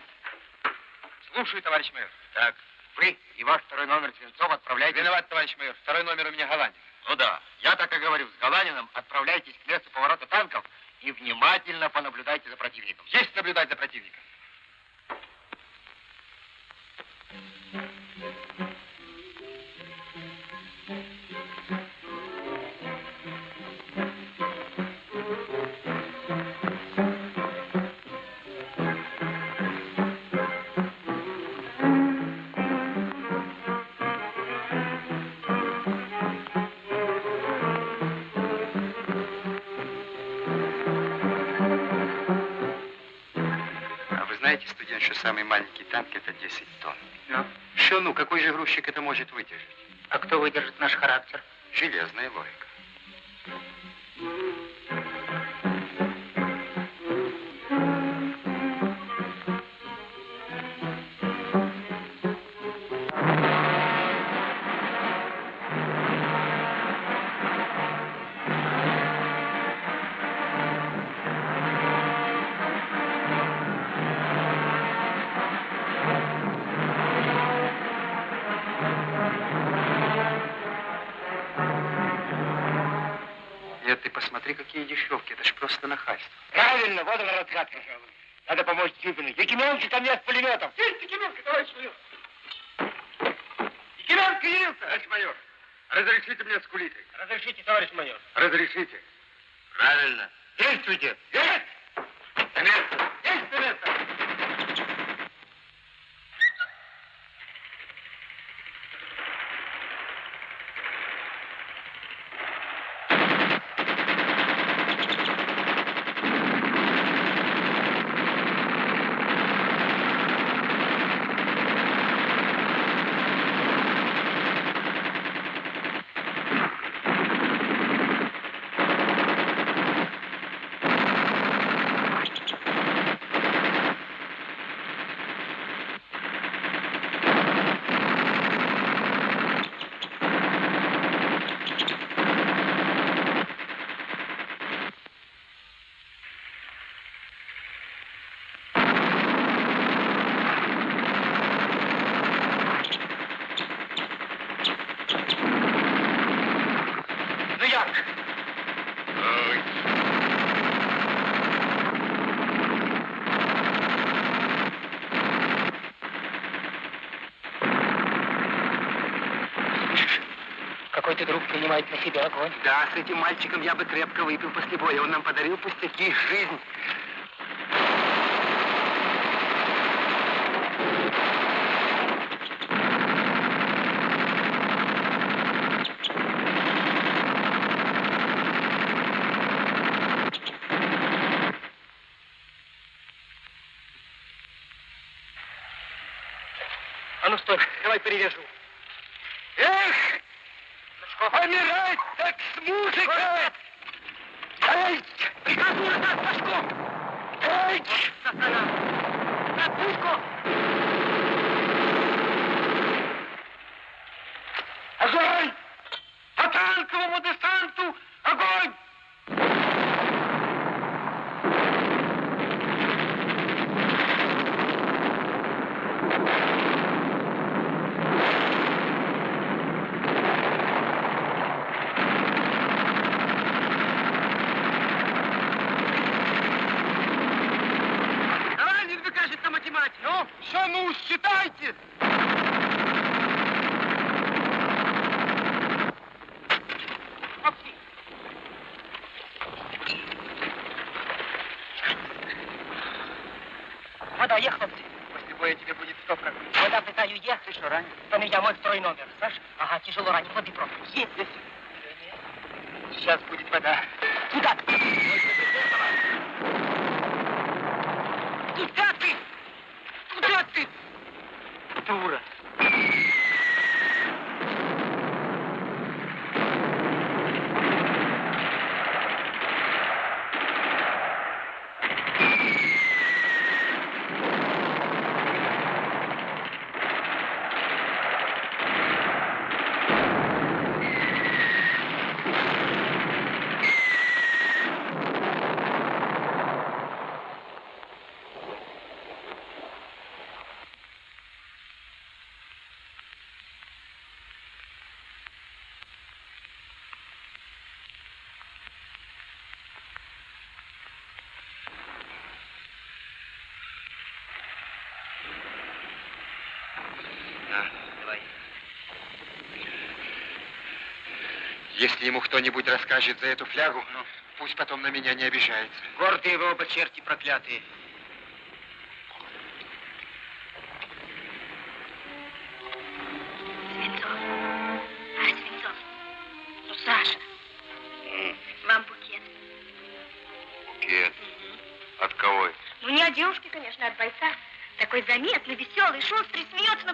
Speaker 17: Слушаю, товарищ майор. Так, вы и ваш второй номер Свинцов отправляйтесь... Виноват, товарищ майор. Второй номер у меня Голландин. Ну да, я так и говорю. С Голландином отправляйтесь к месту поворота танков и внимательно понаблюдайте за противником. Есть наблюдать за противником.
Speaker 6: Студент, что самый маленький танк это 10 тонн?
Speaker 14: Ну,
Speaker 6: Что ну, какой же грузчик это может выдержать?
Speaker 14: а кто выдержит наш характер?
Speaker 6: Железная логика.
Speaker 17: Зюбину. Якименко ко мне с пулеметом.
Speaker 5: Есть Якименко, товарищ майор. Якименко явился. Товарищ майор, разрешите мне скулить?
Speaker 18: Разрешите, товарищ майор.
Speaker 5: Разрешите.
Speaker 17: Правильно. Действуйте.
Speaker 5: Есть!
Speaker 17: На место.
Speaker 5: Есть на место!
Speaker 17: Ну як? Ой.
Speaker 14: Какой-то друг принимает на себя огонь.
Speaker 6: Да, с этим мальчиком я бы крепко выпил после боя. Он нам подарил пустяки, жизнь.
Speaker 20: Куда ты? Куда ты?
Speaker 6: Дура.
Speaker 21: На.
Speaker 6: Давай.
Speaker 21: Если ему кто-нибудь расскажет за эту флягу, ну, пусть потом на меня не обижается.
Speaker 20: Гордые вы оба черти проклятые.
Speaker 12: Свинцов. А, Свинцов. Ну, Саша, вам букет.
Speaker 21: Букет. От кого это?
Speaker 12: Ну, не от девушки, конечно, а от бойца. Такой заметный, веселый, шустрый, смеется,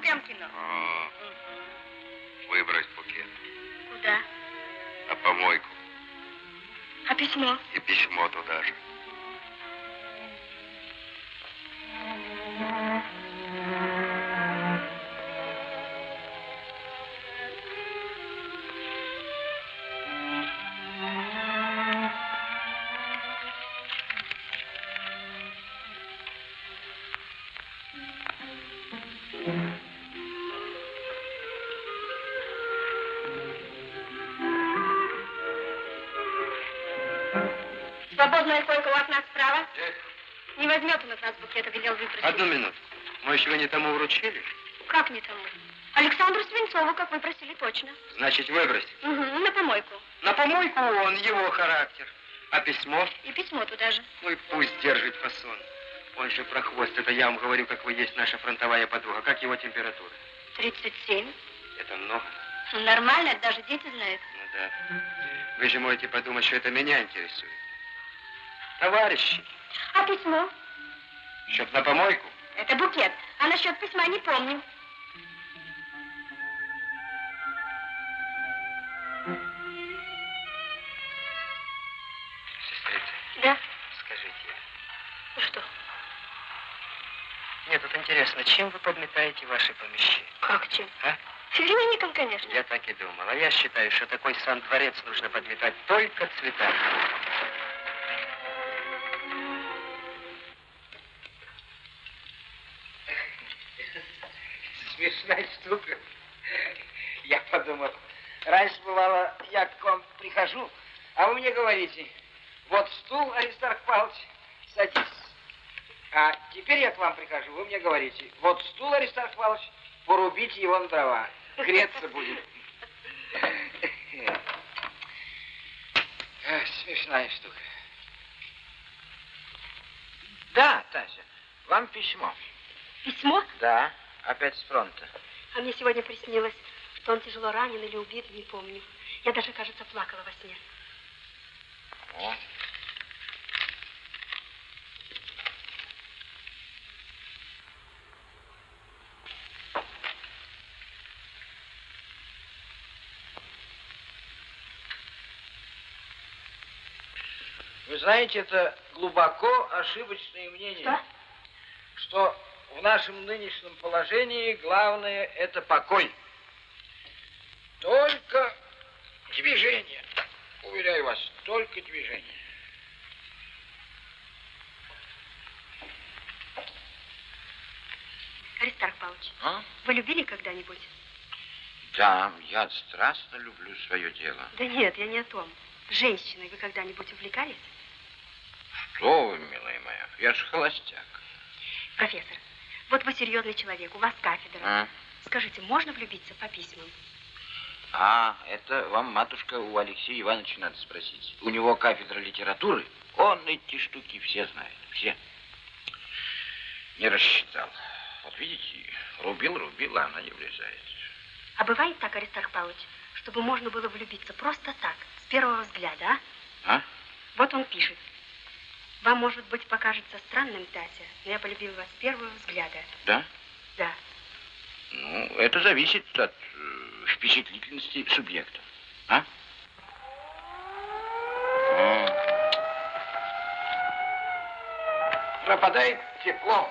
Speaker 12: Возьмет он от нас букета, велел выпросить.
Speaker 6: Одну минуту. Мы еще не тому вручили?
Speaker 12: Как не тому? Александру Свинцову, как вы просили, точно.
Speaker 6: Значит, выбросить.
Speaker 12: Угу, на помойку.
Speaker 6: На помойку он, его характер. А письмо?
Speaker 12: И письмо туда же.
Speaker 6: Ну и пусть держит фасон. Он же прохвост. Это я вам говорю, как вы есть наша фронтовая подруга. Как его температура?
Speaker 12: 37.
Speaker 6: Это много.
Speaker 12: Ну, нормально, это даже дети знают.
Speaker 6: Ну да. Вы же можете подумать, что это меня интересует. Товарищи,
Speaker 12: А письмо?
Speaker 6: Счет на помойку?
Speaker 12: Это букет. А насчет письма не помню.
Speaker 6: Сестрица,
Speaker 12: Да?
Speaker 6: скажите.
Speaker 12: Ну что?
Speaker 6: Мне тут интересно, чем вы подметаете ваши помещения?
Speaker 12: Как чем?
Speaker 6: А?
Speaker 12: Цветильником, конечно.
Speaker 6: Я так и думал. А я считаю, что такой сан-дворец нужно подметать только цветами.
Speaker 20: Говорите, вот стул, Аристарх Павлович, садись. А теперь я к вам прихожу, вы мне говорите, вот стул, Аристарх Павлович, порубите его на дрова, греться будет. Эх, Смешная штука. Да, Тася, вам письмо.
Speaker 12: Письмо?
Speaker 20: Да, опять с фронта.
Speaker 12: А мне сегодня приснилось, что он тяжело ранен или убит, не помню. Я даже, кажется, плакала во сне.
Speaker 20: О. Вы знаете, это глубоко ошибочное мнение,
Speaker 8: что,
Speaker 20: что в нашем нынешнем положении главное это покой. Только тебе же только движение.
Speaker 8: Аристарх Павлович,
Speaker 22: А?
Speaker 8: вы любили когда-нибудь?
Speaker 22: Да, я страстно люблю свое дело.
Speaker 8: Да нет, я не о том. Женщиной вы когда-нибудь увлекались?
Speaker 22: Что вы, милая моя, я ж холостяк.
Speaker 8: Профессор, вот вы серьезный человек, у вас кафедра.
Speaker 22: А?
Speaker 8: Скажите, можно влюбиться по письмам?
Speaker 22: А, это вам, матушка, у Алексея Ивановича надо спросить. У него кафедра литературы. Он эти штуки все знает, все. Не рассчитал. Вот видите, рубил, рубил, а она не влезает.
Speaker 8: А бывает так, Аристарх Павлович, чтобы можно было влюбиться просто так, с первого взгляда, а?
Speaker 22: А?
Speaker 8: Вот он пишет. Вам, может быть, покажется странным, Тася, но я полюбил вас с первого взгляда.
Speaker 22: Да?
Speaker 8: Да.
Speaker 22: Ну, это зависит от э, впечатлительности субъекта. А? О,
Speaker 20: Пропадает тепло,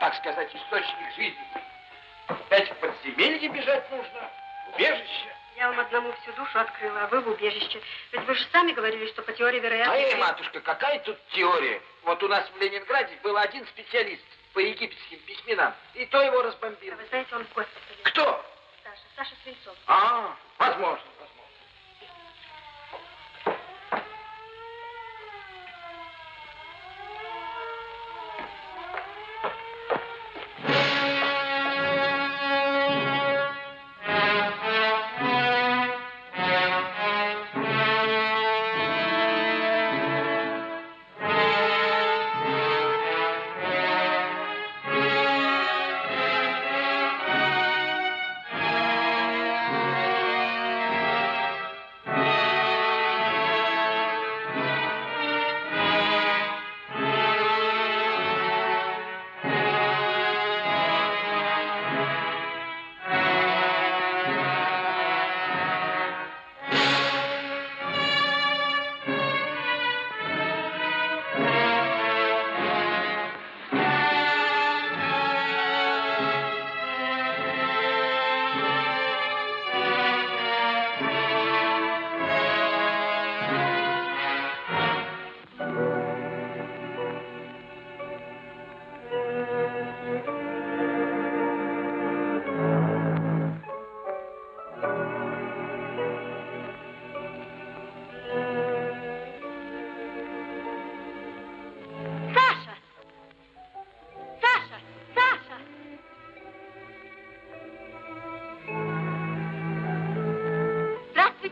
Speaker 20: так сказать, источник жизни. Опять в подземелье бежать нужно, в убежище.
Speaker 8: Я вам одному всю душу открыла, а вы в убежище. Ведь вы же сами говорили, что по теории вероятности...
Speaker 20: Эй, матушка, какая тут теория? Вот у нас в Ленинграде был один специалист по египетским письменам, и то его разбомбил.
Speaker 8: А Вы знаете, он в госпитале.
Speaker 20: Кто?
Speaker 8: Саша, Саша Свинцов.
Speaker 20: А, возможно,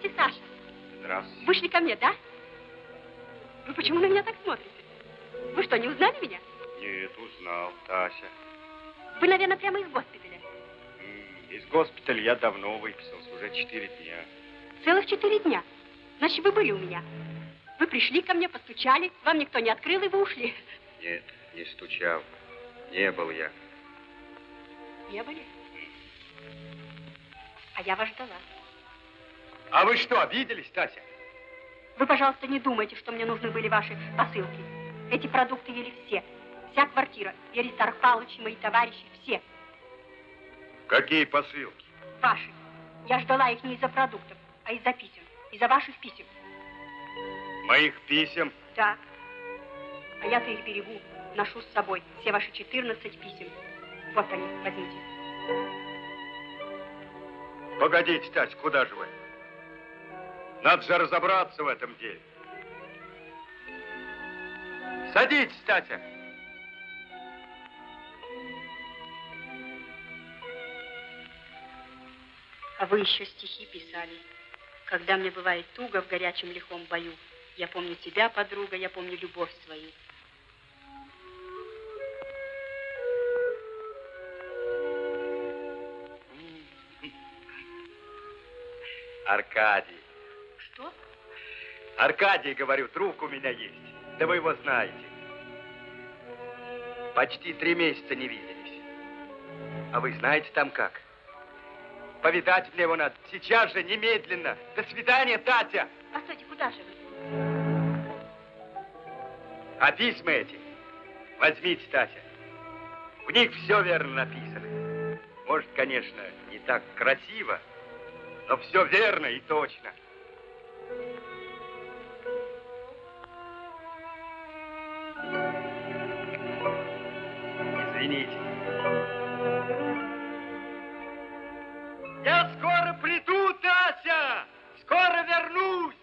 Speaker 8: Здравствуйте, Саша.
Speaker 4: Здравствуйте.
Speaker 8: Вышли ко мне, да? Вы почему на меня так смотрите? Вы что, не узнали меня?
Speaker 4: Нет, узнал, Тася.
Speaker 8: Вы, наверное, прямо из госпиталя.
Speaker 4: Из госпиталя я давно выписался, уже четыре дня.
Speaker 8: Целых четыре дня. Значит, вы были у меня. Вы пришли ко мне, постучали, вам никто не открыл, и вы ушли.
Speaker 4: Нет, не стучал. Не был я.
Speaker 8: Не были? А я вас ждала.
Speaker 4: А вы что, обиделись, Тася?
Speaker 8: Вы, пожалуйста, не думайте, что мне нужны были ваши посылки. Эти продукты ели все. Вся квартира. И Аристарх Павлович, и мои товарищи, все.
Speaker 4: Какие посылки?
Speaker 8: Ваши. Я ждала их не из-за продуктов, а из-за писем. Из-за ваших писем.
Speaker 4: Моих писем?
Speaker 8: Да. А я-то их берегу, ношу с собой. Все ваши 14 писем. Вот они, возьмите.
Speaker 4: Погодите, Тася, куда же вы? Надо же разобраться в этом деле. Садитесь, Тася.
Speaker 8: А вы еще стихи писали. Когда мне бывает туго в горячем лихом бою, я помню тебя, подруга, я помню любовь свою.
Speaker 4: Аркадий. Аркадий, говорю, трубка у меня есть. Да вы его знаете. Почти три месяца не виделись. А вы знаете там как? Повидать мне его надо. Сейчас же, немедленно. До свидания, Татя.
Speaker 8: Постойте, куда же вы?
Speaker 4: А письма эти возьмите, Татя. В них все верно написано. Может, конечно, не так красиво, но все верно и точно. извините. Я скоро приду, Тася! Скоро вернусь!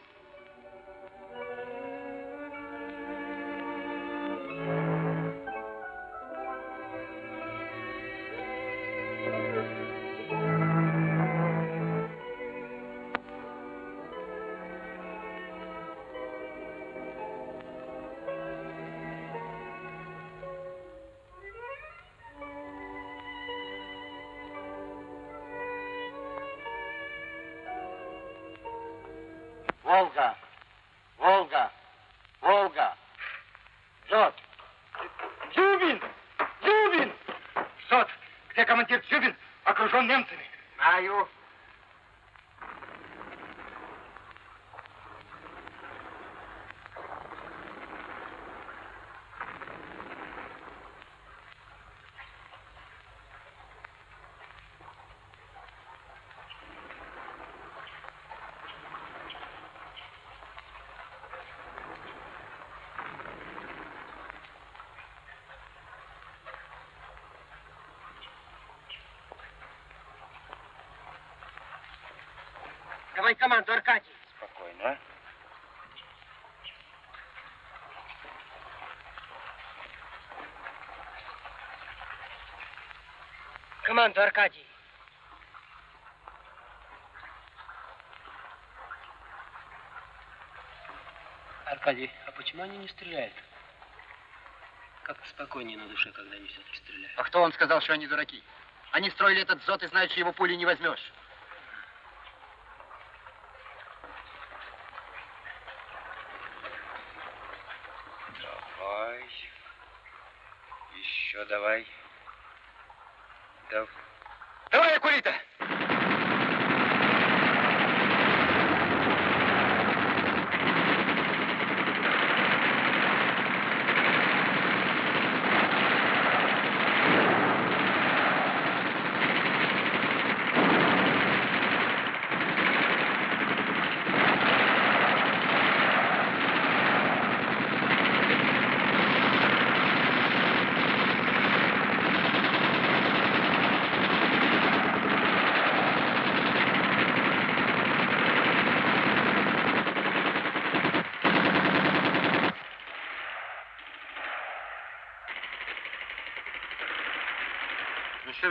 Speaker 1: Давай команду, Аркадий.
Speaker 23: Спокойно.
Speaker 24: Команду, Аркадий.
Speaker 25: Аркадий, а почему они не стреляют? Как-то спокойнее на душе, когда они все-таки стреляют.
Speaker 1: А кто он сказал, что они дураки? Они строили этот зод и знают, что его пули не возьмешь.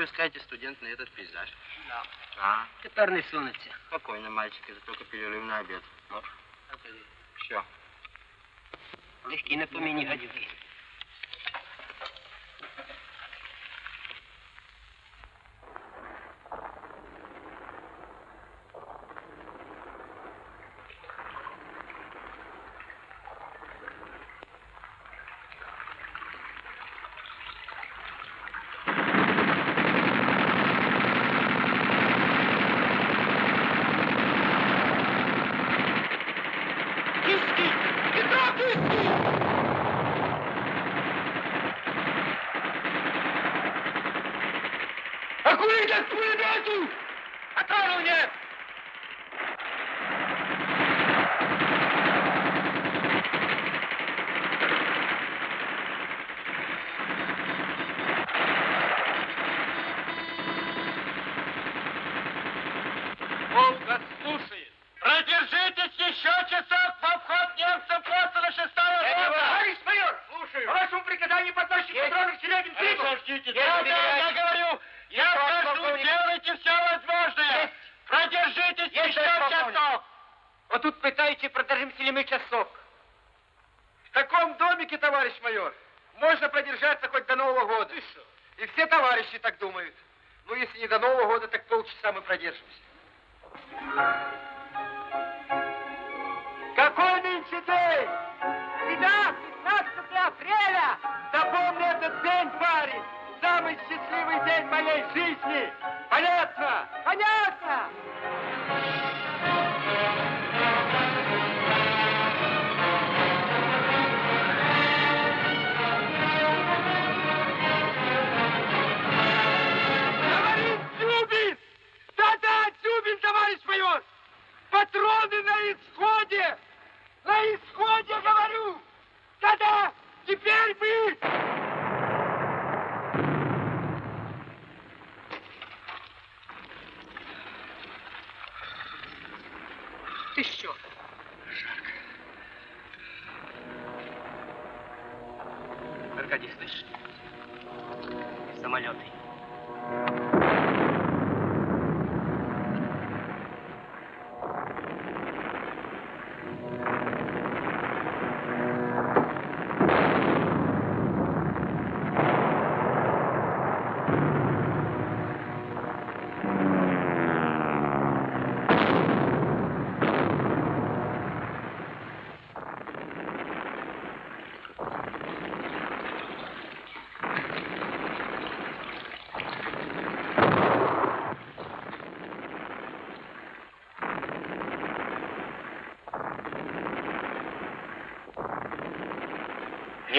Speaker 6: искаете студент на этот пейзаж?
Speaker 25: Да.
Speaker 6: А?
Speaker 25: Который сунется.
Speaker 6: Спокойно, мальчик, это только перерыв на обед. Вот. Все.
Speaker 25: Легкий напомини
Speaker 17: о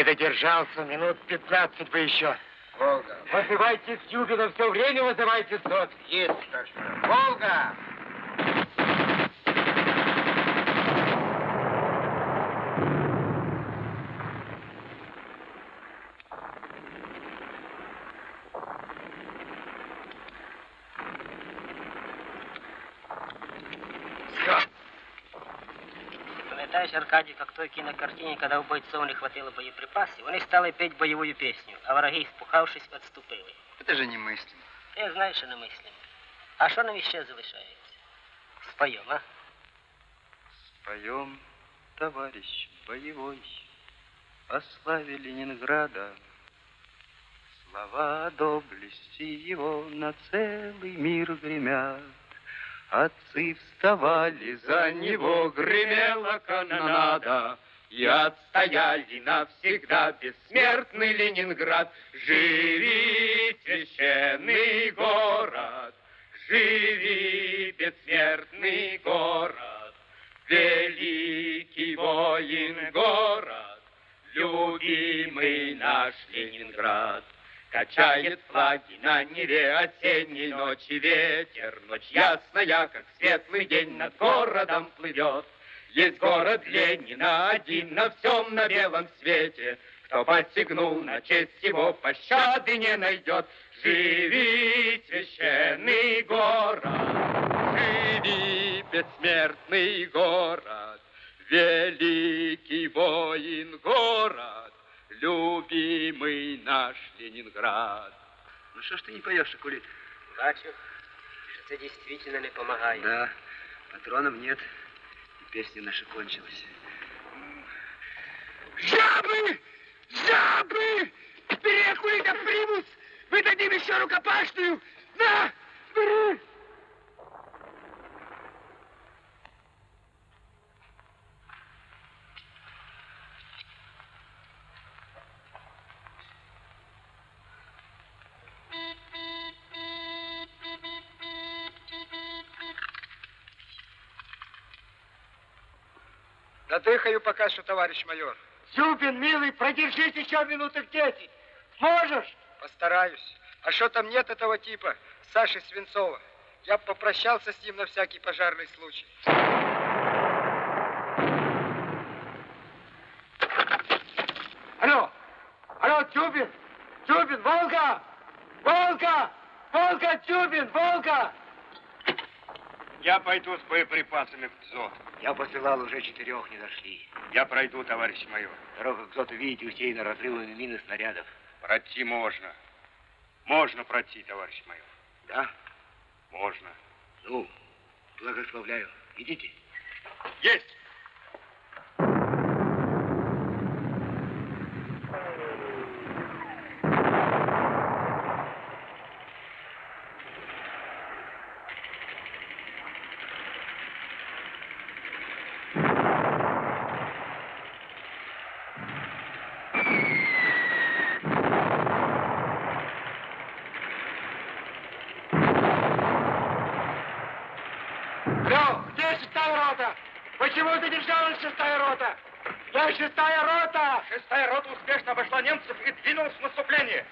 Speaker 17: додержался, минут 15 бы еще.
Speaker 20: Волга.
Speaker 17: Вызывайте Тюбина, все время вызывайте СОТ.
Speaker 20: Есть. Волга!
Speaker 25: Пам'ятаєш, Аркадій, як в той кінокартині, коли у бойцов не хватило боєприпасів, вони стали петь бойову пісню, а враги, спухавшись, відступили.
Speaker 26: Это же немыслимо.
Speaker 25: Ти знаєш, що не мислимо. А що нам іще залишається? Споємо, а?
Speaker 26: Споем, товарищ боевой, о славе Ленинграда. Слова доблести его на целый мир гремят. Отцы вставали за него, гремела канонада, И отстояли навсегда бессмертный Ленинград. Живи, священный город, живи, бессмертный город, великий воин город, любимый наш Ленинград. Качает флаги на Неве осенней ночи ветер. Ночь ясная, как светлый день над городом плывет. Есть город Ленина один на всем на белом свете. Кто посягнул на честь его, пощады не найдет. Живи, священный город, живи, бессмертный город, великий воин город, любимый наш Ленинград. Ну что ж ты не поешь, Акулит?
Speaker 25: Бачу, що це дійсно не допомагає.
Speaker 26: Да, патронов нет, и песня наша кончилась.
Speaker 17: Жабы! Жабы! Вперед, Кулита, примус! Мы дадим еще рукопашную! На! Бери!
Speaker 27: Надыхаю пока что, товарищ майор.
Speaker 17: Зюбин, милый, продержись еще минуток десять. Сможешь?
Speaker 27: Постараюсь. А что там нет этого типа, Саши Свинцова? Я попрощался с ним на всякий пожарный случай.
Speaker 17: Алло! Алло, Тюбин! Тюбин, Волга! Волга! Волга, Тюбин, Волга!
Speaker 4: Я пойду с боеприпасами в ЗОТ.
Speaker 17: Я посылал, уже четырех не нашли.
Speaker 4: Я пройду, товарищ майор.
Speaker 17: Дорога к ЗОТу, видите, усеяна разрывами мин и снарядов.
Speaker 4: Пройти можно. Можно пройти, товарищ майор.
Speaker 17: Да?
Speaker 4: Можно.
Speaker 17: Ну, благословляю. Идите.
Speaker 4: Есть!
Speaker 17: Алло, где шестая рота? Почему задержалась шестая рота? Я шестая рота!
Speaker 4: Шестая рота успешно обошла немцев и двинулась в наступление.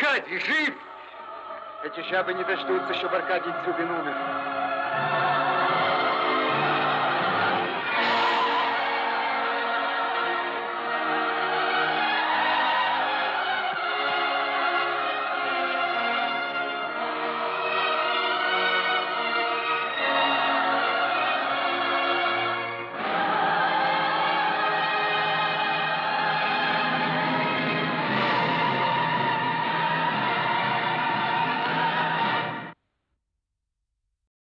Speaker 4: Аркадий, жив! Эти жабы не дождутся, чтобы Аркадий Дзюбин умер.